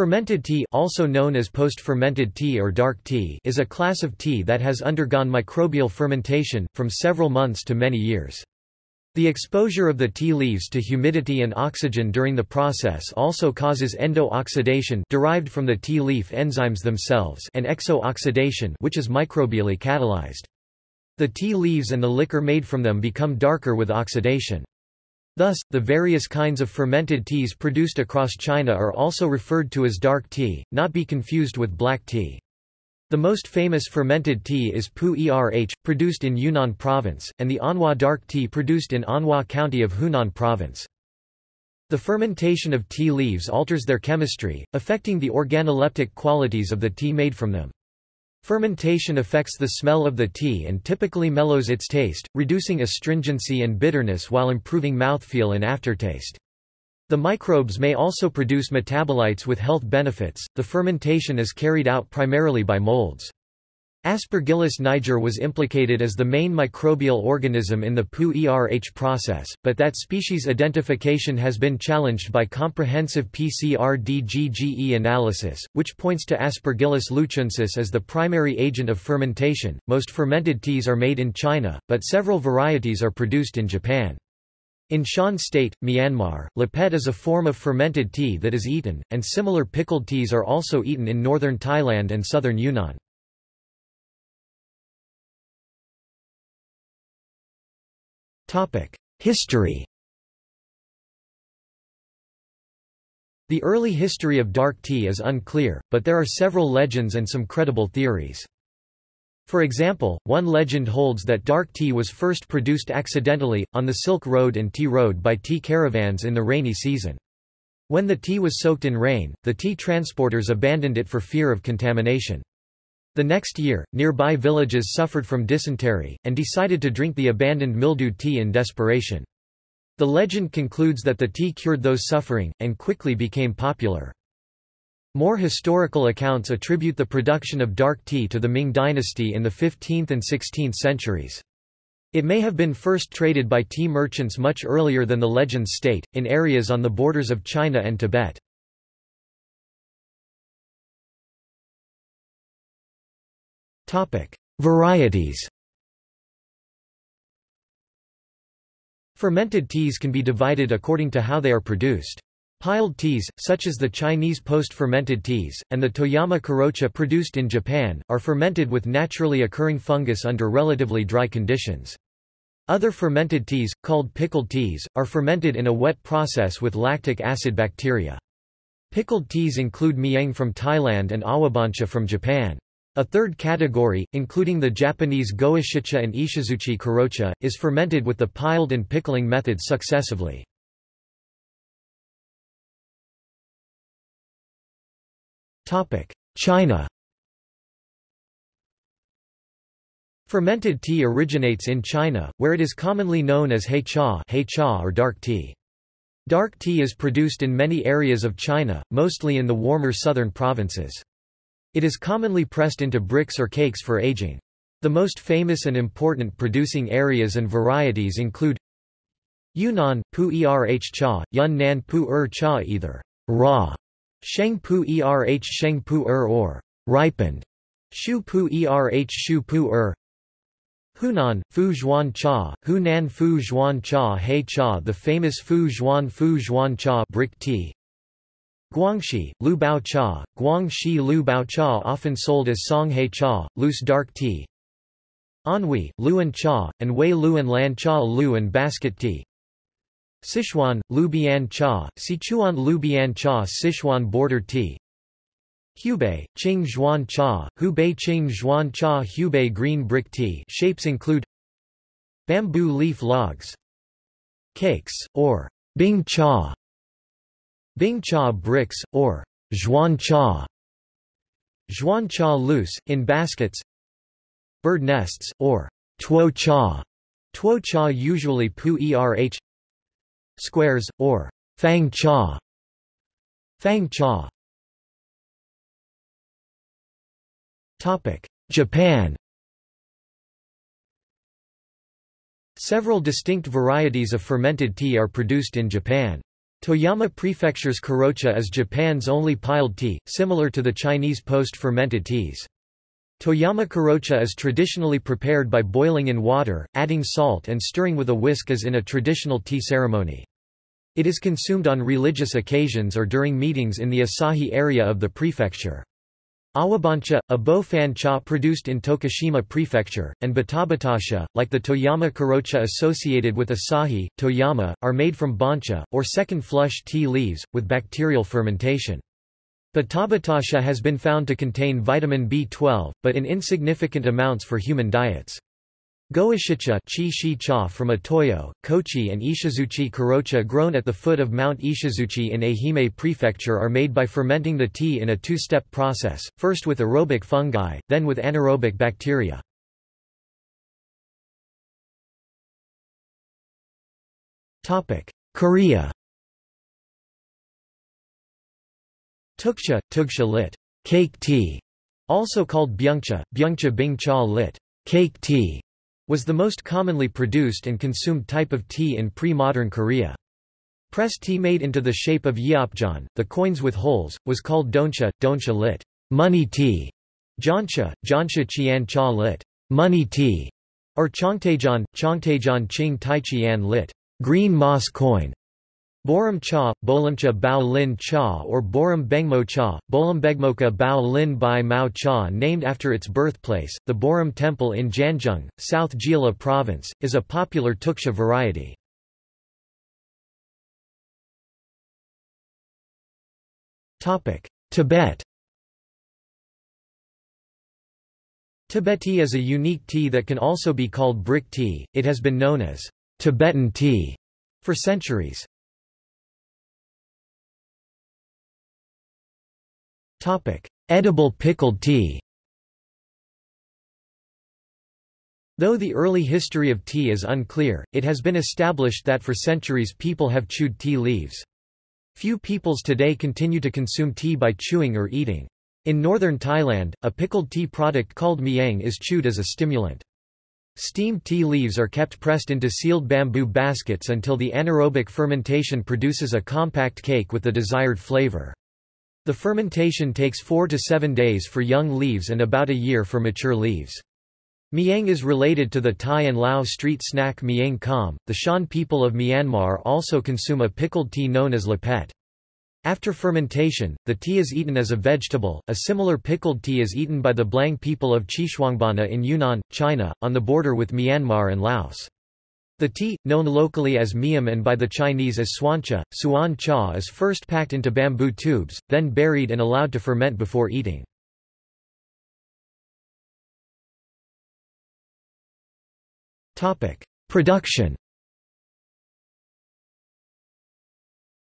Fermented tea also known as post-fermented tea or dark tea is a class of tea that has undergone microbial fermentation, from several months to many years. The exposure of the tea leaves to humidity and oxygen during the process also causes endo-oxidation derived from the tea leaf enzymes themselves and exo-oxidation which is microbially catalyzed. The tea leaves and the liquor made from them become darker with oxidation. Thus, the various kinds of fermented teas produced across China are also referred to as dark tea, not be confused with black tea. The most famous fermented tea is Pu Erh, produced in Yunnan province, and the Anhua dark tea produced in Anhua county of Hunan province. The fermentation of tea leaves alters their chemistry, affecting the organoleptic qualities of the tea made from them. Fermentation affects the smell of the tea and typically mellows its taste, reducing astringency and bitterness while improving mouthfeel and aftertaste. The microbes may also produce metabolites with health benefits. The fermentation is carried out primarily by molds. Aspergillus niger was implicated as the main microbial organism in the Pu-Erh process, but that species identification has been challenged by comprehensive PCR-DGGE analysis, which points to Aspergillus luchuensis as the primary agent of fermentation. Most fermented teas are made in China, but several varieties are produced in Japan. In Shan State, Myanmar, lepet is a form of fermented tea that is eaten, and similar pickled teas are also eaten in northern Thailand and southern Yunnan. History The early history of dark tea is unclear, but there are several legends and some credible theories. For example, one legend holds that dark tea was first produced accidentally, on the Silk Road and Tea Road by tea caravans in the rainy season. When the tea was soaked in rain, the tea transporters abandoned it for fear of contamination. The next year, nearby villages suffered from dysentery, and decided to drink the abandoned mildewed tea in desperation. The legend concludes that the tea cured those suffering, and quickly became popular. More historical accounts attribute the production of dark tea to the Ming dynasty in the 15th and 16th centuries. It may have been first traded by tea merchants much earlier than the legends state, in areas on the borders of China and Tibet. Varieties Fermented teas can be divided according to how they are produced. Piled teas, such as the Chinese post-fermented teas, and the Toyama Kurocha produced in Japan, are fermented with naturally occurring fungus under relatively dry conditions. Other fermented teas, called pickled teas, are fermented in a wet process with lactic acid bacteria. Pickled teas include miang from Thailand and awabancha from Japan. A third category, including the Japanese Goishicha and Ishizuchi kurocha, is fermented with the piled and pickling methods successively. China Fermented tea originates in China, where it is commonly known as hei cha, hei cha or dark tea. Dark tea is produced in many areas of China, mostly in the warmer southern provinces. It is commonly pressed into bricks or cakes for aging. The most famous and important producing areas and varieties include Yunnan, Pu Erh Cha, Yunnan Pu Er Cha either raw, Sheng Pu Erh Sheng Pu Er or ripened, Shu Pu Erh Shu Pu Er, Hunan, Fu Zhuan Cha, Hunan Fu Zhuan Cha Hei Cha The famous Fu Zhuan Fu Zhuan Cha brick tea, Guangxi, Lu Bao Cha, Guangxi Lu Bao Cha often sold as Songhai Cha, loose dark tea. Anhui, Luan Cha, and Wei Luan Lan Cha Lu and basket tea. Sichuan, Lu Bian Cha, Sichuan Lu Bian Cha Sichuan border tea. Hubei, Qing Zhuan Cha, Hubei Qing Zhuan Cha Hubei green brick tea shapes include Bamboo leaf logs Cakes, or Bing Cha Bing cha bricks, or zhuan cha, zhuan cha loose, in baskets. Bird nests, or tuo cha, tuo cha usually pu erh. Squares, or fang cha, fang cha. Japan. Several distinct varieties of fermented tea are produced in Japan. Toyama Prefecture's kurocha is Japan's only piled tea, similar to the Chinese post-fermented teas. Toyama kurocha is traditionally prepared by boiling in water, adding salt and stirring with a whisk as in a traditional tea ceremony. It is consumed on religious occasions or during meetings in the Asahi area of the prefecture. Awabancha, a bo-fan cha produced in Tokushima Prefecture, and batabatacha, like the Toyama kurocha associated with Asahi, Toyama, are made from bancha, or second flush tea leaves, with bacterial fermentation. Batabatacha has been found to contain vitamin B12, but in insignificant amounts for human diets. Goishicha chi from Ōtoyo, Kochi and Ishizuchi kurocha grown at the foot of Mount Ishizuchi in Ehime Prefecture are made by fermenting the tea in a two-step process, first with aerobic fungi, then with anaerobic bacteria. Korea Tuksha, tuksha lit. Cake tea, also called byungcha, byungcha bing cha lit. Cake tea was the most commonly produced and consumed type of tea in pre-modern Korea. Pressed tea made into the shape of yeopjeon, the coins with holes, was called doncha, doncha lit. Money tea. Jancha, jancha chian cha lit. Money tea. Or chongtaejeon, chongtaejeon ching taichian lit. Green moss coin. Borum cha, Bolimcha Bao Lin cha or Borum Bengmo cha, Bolimbegmoka Bao Lin Bai Mao cha named after its birthplace, the Borum Temple in Janjung, South Jeolla Province, is a popular Tuksha variety. Tibet Tibet tea is a unique tea that can also be called brick tea, it has been known as Tibetan tea for centuries. Topic: Edible pickled tea. Though the early history of tea is unclear, it has been established that for centuries people have chewed tea leaves. Few peoples today continue to consume tea by chewing or eating. In northern Thailand, a pickled tea product called miang is chewed as a stimulant. Steamed tea leaves are kept pressed into sealed bamboo baskets until the anaerobic fermentation produces a compact cake with the desired flavor. The fermentation takes 4 to 7 days for young leaves and about a year for mature leaves. Miang is related to the Thai and Lao street snack Miang Kham. The Shan people of Myanmar also consume a pickled tea known as lapet. After fermentation, the tea is eaten as a vegetable. A similar pickled tea is eaten by the Blang people of Xishuangbanna in Yunnan, China, on the border with Myanmar and Laos. The tea, known locally as miam and by the Chinese as suancha, suan cha is first packed into bamboo tubes, then buried and allowed to ferment before eating. Production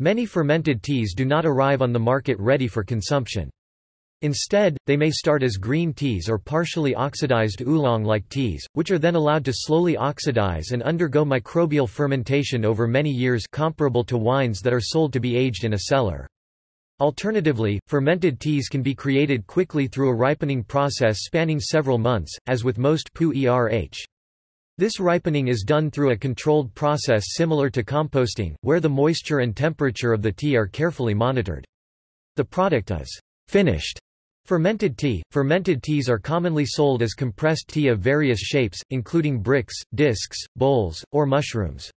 Many fermented teas do not arrive on the market ready for consumption. Instead, they may start as green teas or partially oxidized oolong-like teas, which are then allowed to slowly oxidize and undergo microbial fermentation over many years comparable to wines that are sold to be aged in a cellar. Alternatively, fermented teas can be created quickly through a ripening process spanning several months, as with most pu-erh. This ripening is done through a controlled process similar to composting, where the moisture and temperature of the tea are carefully monitored. The product is finished Fermented tea – Fermented teas are commonly sold as compressed tea of various shapes, including bricks, discs, bowls, or mushrooms.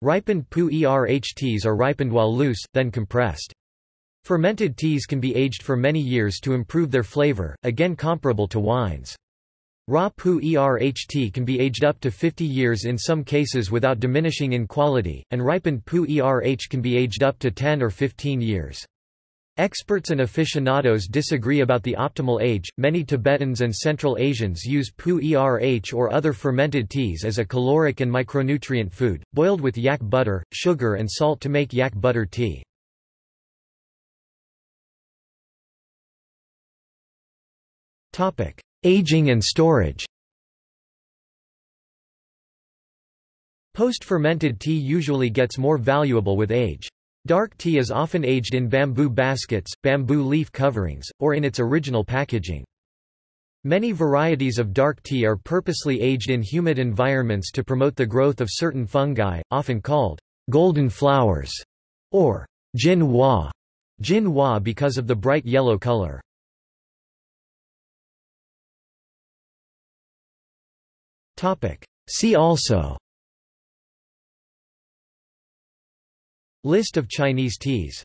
Ripened pu-erh teas are ripened while loose, then compressed. Fermented teas can be aged for many years to improve their flavor, again comparable to wines. Raw pu-erh tea can be aged up to 50 years in some cases without diminishing in quality, and ripened pu-erh can be aged up to 10 or 15 years. Experts and aficionados disagree about the optimal age. Many Tibetans and Central Asians use pu-erh or other fermented teas as a caloric and micronutrient food, boiled with yak butter, sugar and salt to make yak butter tea. Topic: Aging and storage. Post-fermented tea usually gets more valuable with age. Dark tea is often aged in bamboo baskets, bamboo leaf coverings, or in its original packaging. Many varieties of dark tea are purposely aged in humid environments to promote the growth of certain fungi, often called golden flowers or Jin Hua, Jin Hua because of the bright yellow color. See also List of Chinese teas